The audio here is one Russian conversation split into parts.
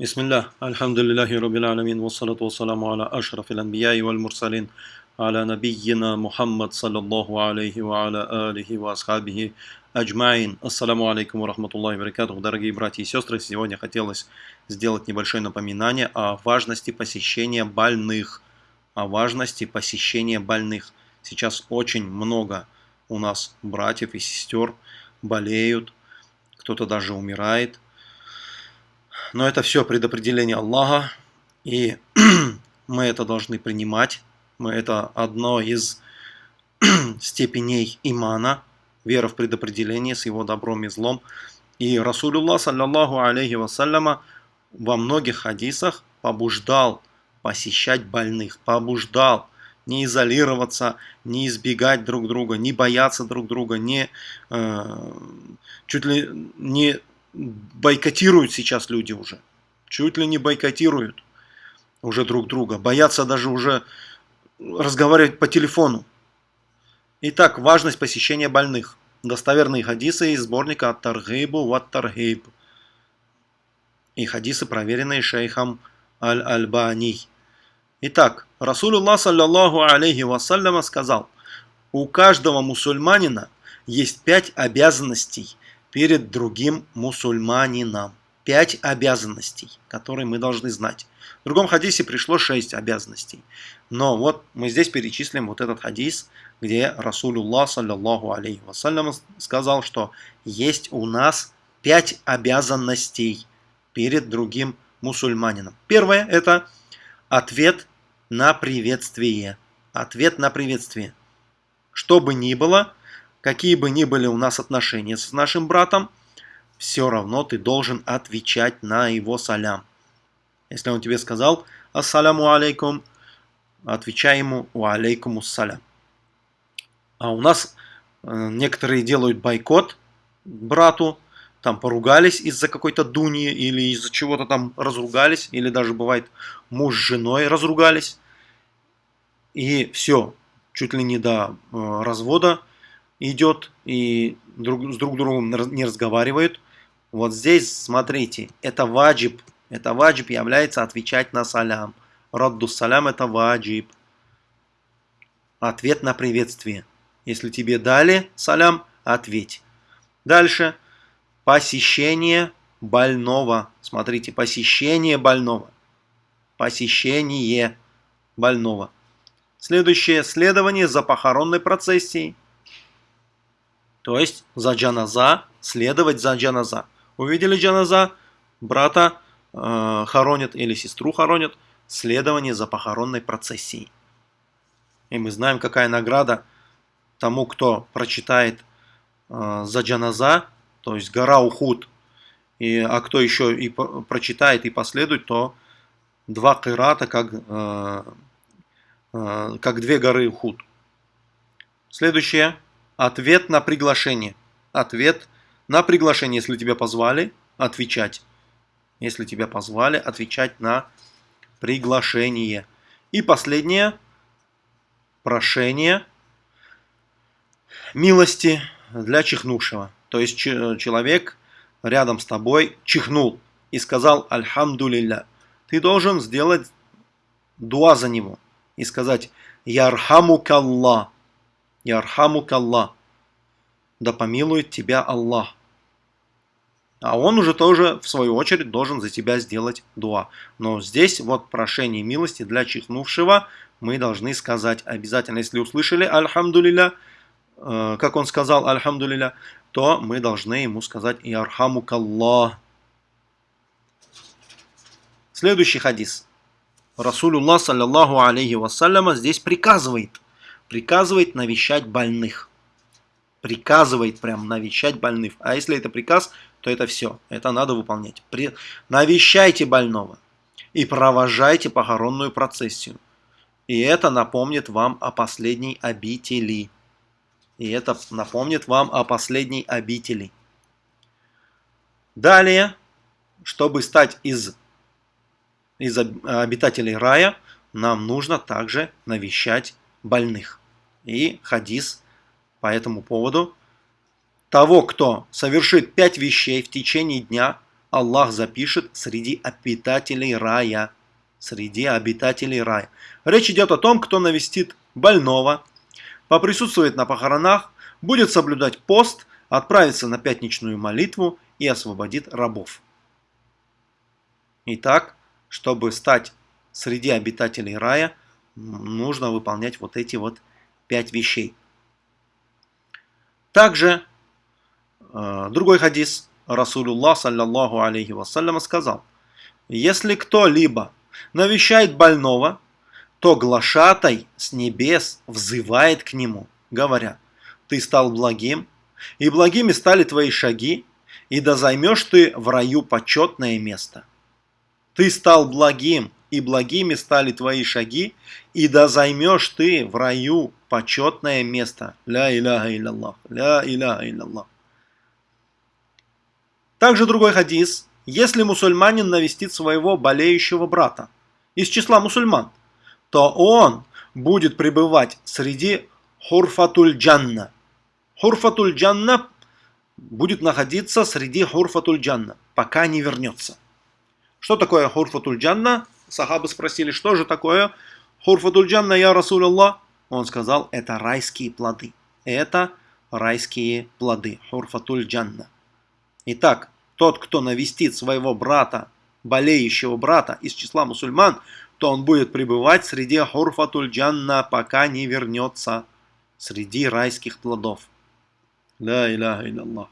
Bismillah, elhamdülillahi rabbil alemin, ve salatu ve selamu ala aşrafil enbiyayı vel mursalin, ala nebiyyina Muhammed sallallahu aleyhi ve ala alihi аджмаин. Ассаламу алейкум рахматуллахи баракатух. Дорогие братья и сестры, сегодня хотелось сделать небольшое напоминание о важности посещения больных. О важности посещения больных. Сейчас очень много у нас братьев и сестер болеют, кто-то даже умирает – но это все предопределение Аллаха, и мы это должны принимать. Мы это одно из степеней имана, вера в предопределение с его добром и злом. И Расулуллах, саллаллаху алейхи вассаляма, во многих хадисах побуждал посещать больных, побуждал не изолироваться, не избегать друг друга, не бояться друг друга, не э, чуть ли не бойкотируют сейчас люди уже. Чуть ли не бойкотируют уже друг друга. Боятся даже уже разговаривать по телефону. Итак, важность посещения больных. Достоверные хадисы из сборника Ат-Таргейбу Ват-Таргейб. И хадисы, проверенные шейхом Аль-Альбани. Итак, Расулуллах, саллаллаху алейхи вассаляма, сказал, у каждого мусульманина есть пять обязанностей, перед другим мусульманином. Пять обязанностей, которые мы должны знать. В другом хадисе пришло шесть обязанностей. Но вот мы здесь перечислим вот этот хадис, где Расулуллах, саллаллаху алейхи вассалям, сказал, что есть у нас пять обязанностей перед другим мусульманином. Первое – это ответ на приветствие. Ответ на приветствие. Что бы ни было, какие бы ни были у нас отношения с нашим братом, все равно ты должен отвечать на его салям. Если он тебе сказал «Ассаляму алейкум», отвечай ему «Ва алейкум салям». А у нас э, некоторые делают бойкот брату, там поругались из-за какой-то дуни или из-за чего-то там разругались, или даже бывает муж с женой разругались. И все, чуть ли не до э, развода идет и друг, с друг другом не разговаривают. Вот здесь, смотрите, это ваджиб. Это ваджиб является отвечать на салям. Радду салям это ваджиб. Ответ на приветствие. Если тебе дали салям, ответь. Дальше. Посещение больного. Смотрите, посещение больного. Посещение больного. Следующее. Следование за похоронной процессией. То есть за джаназа, следовать за джаназа. Увидели джаназа, брата э, хоронят или сестру хоронят, следование за похоронной процессией. И мы знаем, какая награда тому, кто прочитает э, за джаназа, то есть гора Ухуд, и, а кто еще и прочитает и последует, то два кырата, как, э, э, как две горы Ухуд. Следующее. Ответ на приглашение. Ответ на приглашение, если тебя позвали, отвечать. Если тебя позвали, отвечать на приглашение. И последнее. Прошение милости для чихнувшего. То есть человек рядом с тобой чихнул и сказал «Альхамдулилля». Ты должен сделать дуа за него и сказать «Ярхамукаллах». Ярхамук Аллах. Да помилует тебя Аллах. А он уже тоже, в свою очередь, должен за тебя сделать дуа. Но здесь вот прошение милости для чихнувшего мы должны сказать обязательно. Если услышали Альхамдулиля, э, как он сказал Альхамдулиля, то мы должны ему сказать Ярхамук Аллах. Следующий хадис. Расулюллах, саллаллаху алейхи вассаляма, здесь приказывает – приказывает навещать больных. Приказывает прям навещать больных. А если это приказ, то это все. Это надо выполнять. При... Навещайте больного и провожайте похоронную процессию. И это напомнит вам о последней обители. И это напомнит вам о последней обители. Далее, чтобы стать из, из обитателей рая, нам нужно также навещать больных и хадис по этому поводу. Того, кто совершит пять вещей в течение дня, Аллах запишет среди обитателей рая. Среди обитателей рая. Речь идет о том, кто навестит больного, поприсутствует на похоронах, будет соблюдать пост, отправится на пятничную молитву и освободит рабов. Итак, чтобы стать среди обитателей рая, нужно выполнять вот эти вот пять вещей. Также э, другой хадис Расулуллах, саллаллаху алейхи вассаляма, сказал, если кто-либо навещает больного, то глашатай с небес взывает к нему, говоря, ты стал благим, и благими стали твои шаги, и да займешь ты в раю почетное место. Ты стал благим, и благими стали твои шаги, и да займешь ты в раю почетное место. Ля иляха илляллах, ля иляха илляллах. Также другой хадис. Если мусульманин навестит своего болеющего брата из числа мусульман, то он будет пребывать среди хурфатуль джанна. Хурфатуль джанна будет находиться среди хурфатуль джанна, пока не вернется. Что такое хурфатуль джанна? Сахабы спросили, что же такое хурфатуль джанна, я Расул Аллах? Он сказал, это райские плоды. Это райские плоды. Хурфатуль джанна. Итак, тот, кто навестит своего брата, болеющего брата из числа мусульман, то он будет пребывать среди хурфатуль джанна, пока не вернется среди райских плодов. Ля иляха илlallah.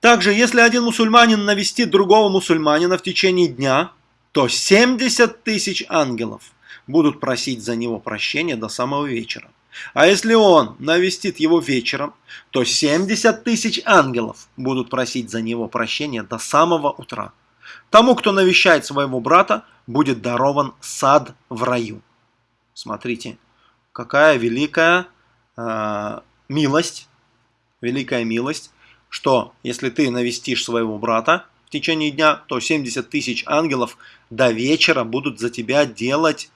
Также, если один мусульманин навестит другого мусульманина в течение дня, то 70 тысяч ангелов будут просить за него прощения до самого вечера. А если он навестит его вечером, то 70 тысяч ангелов будут просить за него прощения до самого утра. Тому, кто навещает своего брата, будет дарован сад в раю. Смотрите, какая великая э, милость, великая милость, что если ты навестишь своего брата в течение дня, то 70 тысяч ангелов до вечера будут за тебя делать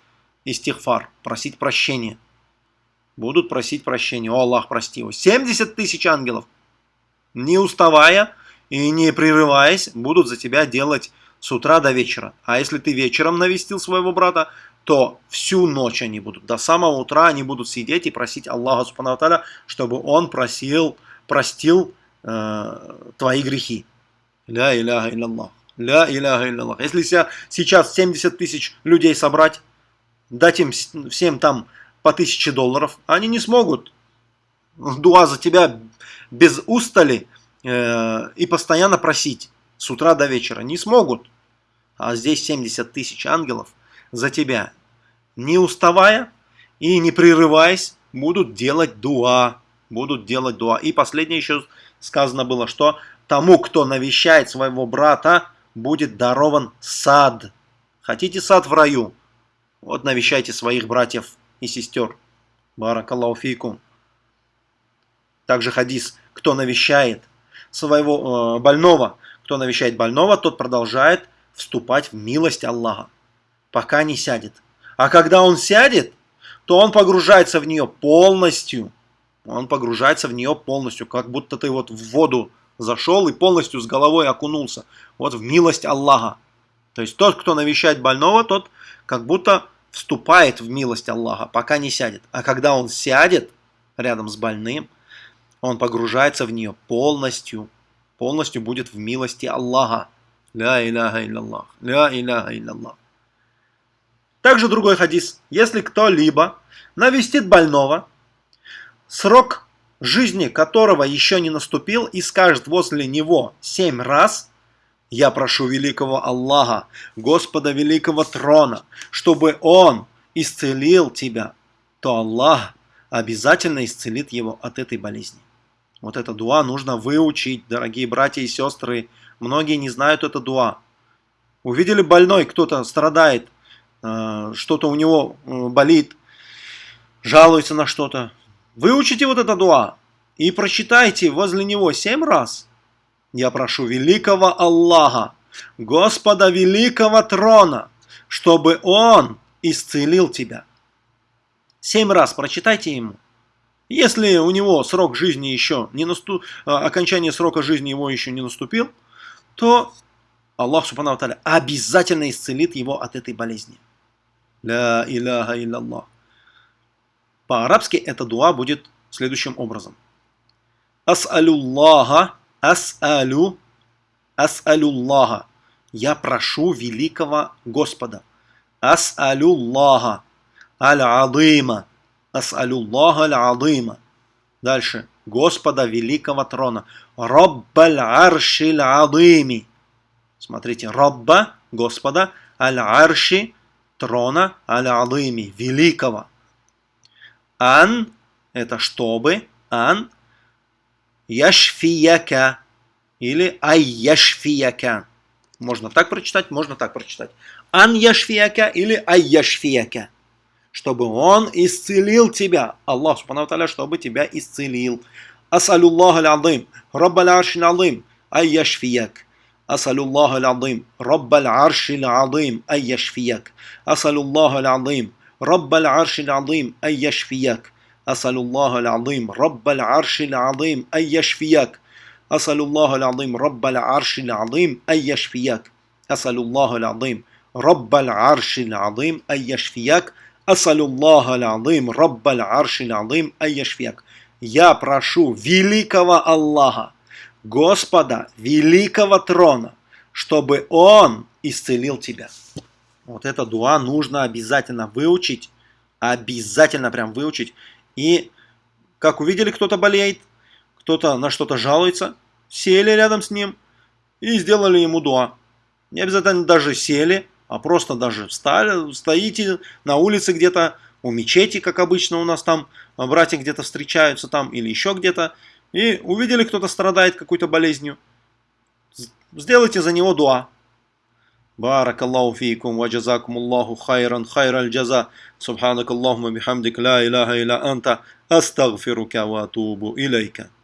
истихфар, просить прощения. Будут просить прощения. О, Аллах, прости его. 70 тысяч ангелов, не уставая и не прерываясь, будут за тебя делать с утра до вечера. А если ты вечером навестил своего брата, то всю ночь они будут. До самого утра они будут сидеть и просить Аллаха Субхану чтобы он просил, простил э, твои грехи. Ля иляха илляллах. Ля иляха илляллах. Если сейчас 70 тысяч людей собрать, дать им всем там по 1000 долларов, они не смогут дуа за тебя без устали э, и постоянно просить с утра до вечера. Не смогут. А здесь 70 тысяч ангелов за тебя, не уставая и не прерываясь, будут делать дуа. Будут делать дуа. И последнее еще сказано было, что тому, кто навещает своего брата, будет дарован сад. Хотите сад в раю? Вот навещайте своих братьев и сестер. Баракаллаху фейкум. Также хадис, кто навещает своего э, больного, кто навещает больного, тот продолжает вступать в милость Аллаха, пока не сядет. А когда он сядет, то он погружается в нее полностью. Он погружается в нее полностью, как будто ты вот в воду зашел и полностью с головой окунулся. Вот в милость Аллаха. То есть тот, кто навещает больного, тот как будто вступает в милость Аллаха, пока не сядет. А когда он сядет рядом с больным, он погружается в нее полностью, полностью будет в милости Аллаха. Также другой хадис. Если кто-либо навестит больного, срок жизни которого еще не наступил, и скажет возле него семь раз, я прошу великого Аллаха, Господа великого трона, чтобы Он исцелил тебя, то Аллах обязательно исцелит его от этой болезни. Вот это дуа нужно выучить, дорогие братья и сестры. Многие не знают это дуа. Увидели больной, кто-то страдает, э, что-то у него э, болит, жалуется на что-то. Выучите вот это дуа и прочитайте возле него семь раз – я прошу великого Аллаха, Господа великого трона, чтобы Он исцелил тебя. Семь раз прочитайте ему. Если у него срок жизни еще не наступ... А, окончание срока жизни его еще не наступил, то Аллах Субхану Таля обязательно исцелит его от этой болезни. Ля иляха илляллах. По-арабски эта дуа будет следующим образом. Ас'алюллаха, ас'алю, ас'алюллаха. Я прошу великого Господа. Ас'алюллаха, аль-адыма. Ас'алюллаха аль-адыма. Дальше. Господа великого трона. Роббаль аршиль адыми. Смотрите, Робба, Господа, аль-арши, трона, аль-адыми, великого. Ан, это чтобы, ан, яшфияка, или айяшфияка. Можно так прочитать, можно так прочитать. Ан яшфияка или айяшфияка. Чтобы он исцелил тебя. Аллах, субхану чтобы тебя исцелил. Асалюллах аль-адым, Раббаль аршин алим, айяшфияк. أسأل الله العظيم رب العرش العظيم أن يشفيك أسأل الله العظيم رب العرش العظيم أن يشفيك أسأل الله العظيم رب العرش العظيم أن يشفيك أسأل الله العظيم رب العرش العظيم أن يشفيك أسأل الله العظيم رب العرش العظيم أن يشفيك أسأل الله العظيم رب العرش العظيم أن يشفيك Я прошу великого Аллаха, Господа великого трона, чтобы Он исцелил тебя. Вот это дуа нужно обязательно выучить, обязательно прям выучить. И как увидели, кто-то болеет, кто-то на что-то жалуется, сели рядом с ним и сделали ему дуа. Не обязательно даже сели, а просто даже встали, стоите на улице где-то, у мечети, как обычно у нас там, братья где-то встречаются там или еще где-то, и увидели, кто-то страдает какой-то болезнью. Сделайте за него дуа. بارك الله فيكم وجزاكم الله خيرا خير الجزاء. سبحانك اللهم بحمدك لا إله إلا أنت أستغفرك وأتوب إليك.